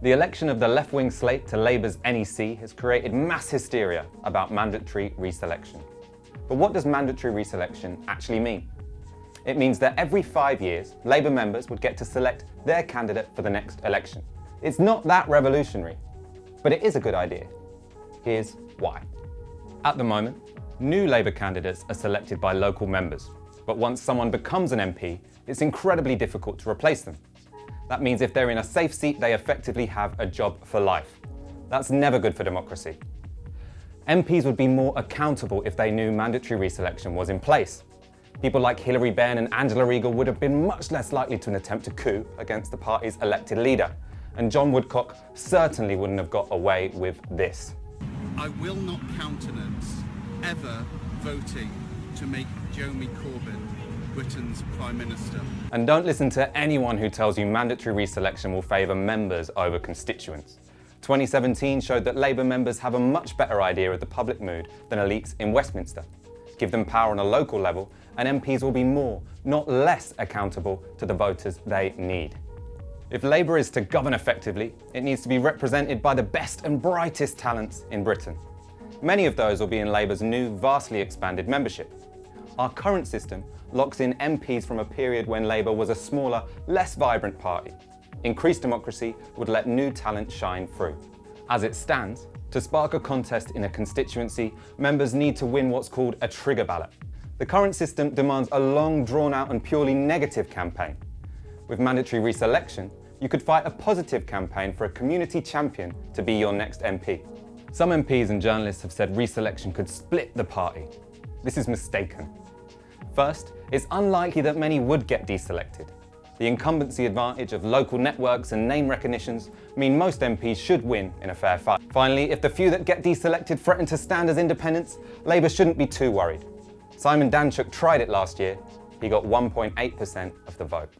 The election of the left-wing slate to Labour's NEC has created mass hysteria about mandatory reselection. But what does mandatory reselection actually mean? It means that every five years, Labour members would get to select their candidate for the next election. It's not that revolutionary, but it is a good idea. Here's why. At the moment, new Labour candidates are selected by local members, but once someone becomes an MP, it's incredibly difficult to replace them. That means if they're in a safe seat, they effectively have a job for life. That's never good for democracy. MPs would be more accountable if they knew mandatory reselection was in place. People like Hilary Benn and Angela Eagle would have been much less likely to attempt a coup against the party's elected leader. And John Woodcock certainly wouldn't have got away with this. I will not countenance ever voting to make Jeremy Corbyn Britain's Prime Minister. And don't listen to anyone who tells you mandatory reselection will favour members over constituents. 2017 showed that Labour members have a much better idea of the public mood than elites in Westminster. Give them power on a local level and MPs will be more, not less accountable to the voters they need. If Labour is to govern effectively, it needs to be represented by the best and brightest talents in Britain. Many of those will be in Labour's new, vastly expanded membership. Our current system locks in MPs from a period when Labour was a smaller, less vibrant party. Increased democracy would let new talent shine through. As it stands, to spark a contest in a constituency, members need to win what's called a trigger ballot. The current system demands a long, drawn-out and purely negative campaign. With mandatory reselection, you could fight a positive campaign for a community champion to be your next MP. Some MPs and journalists have said reselection could split the party. This is mistaken. First, it's unlikely that many would get deselected. The incumbency advantage of local networks and name recognitions mean most MPs should win in a fair fight. Finally, if the few that get deselected threaten to stand as independents, Labour shouldn't be too worried. Simon Danczuk tried it last year. He got 1.8% of the vote.